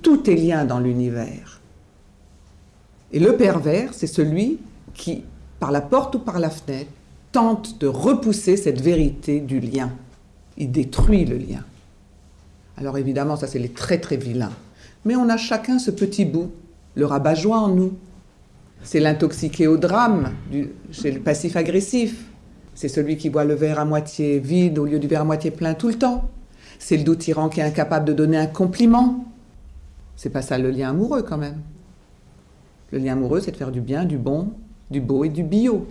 tout est lien dans l'univers. Et le pervers, c'est celui qui, par la porte ou par la fenêtre, tente de repousser cette vérité du lien. Il détruit le lien. Alors évidemment, ça c'est les très très vilains. Mais on a chacun ce petit bout, le rabat-joie en nous. C'est l'intoxiqué au drame, du, chez le passif agressif. C'est celui qui voit le verre à moitié vide au lieu du verre à moitié plein tout le temps. C'est le doux tyran qui est incapable de donner un compliment. C'est pas ça le lien amoureux quand même. Le lien amoureux, c'est de faire du bien, du bon, du beau et du bio.